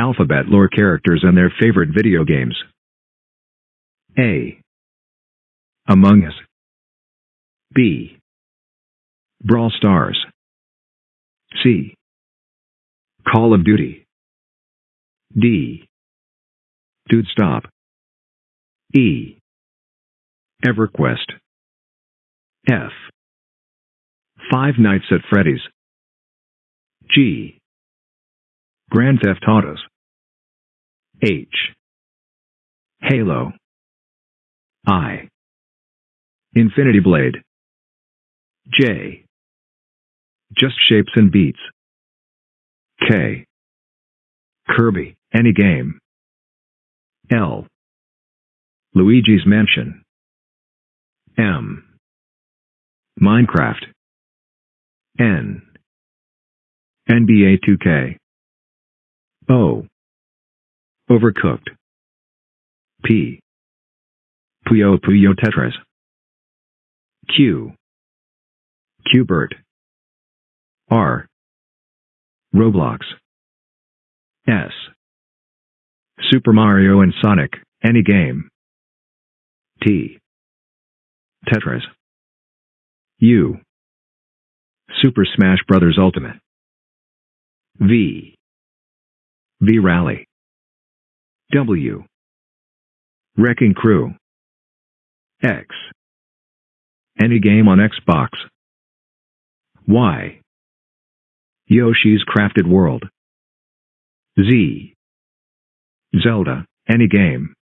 Alphabet lore characters and their favorite video games. A. Among Us. B. Brawl Stars. C. Call of Duty. D. Dude Stop. E. EverQuest. F. Five Nights at Freddy's. G. Grand Theft Autos. H. Halo. I. Infinity Blade. J. Just Shapes and Beats. K. Kirby, Any Game. L. Luigi's Mansion. M. Minecraft. N. NBA 2K. O. Overcooked. P. Puyo Puyo Tetris. Q. Qbert. R. Roblox. S. Super Mario and Sonic, any game. T. Tetris. U. Super Smash Bros. Ultimate. V. V Rally. W. Wrecking Crew. X. Any game on Xbox. Y. Yoshi's Crafted World. Z. Zelda, any game.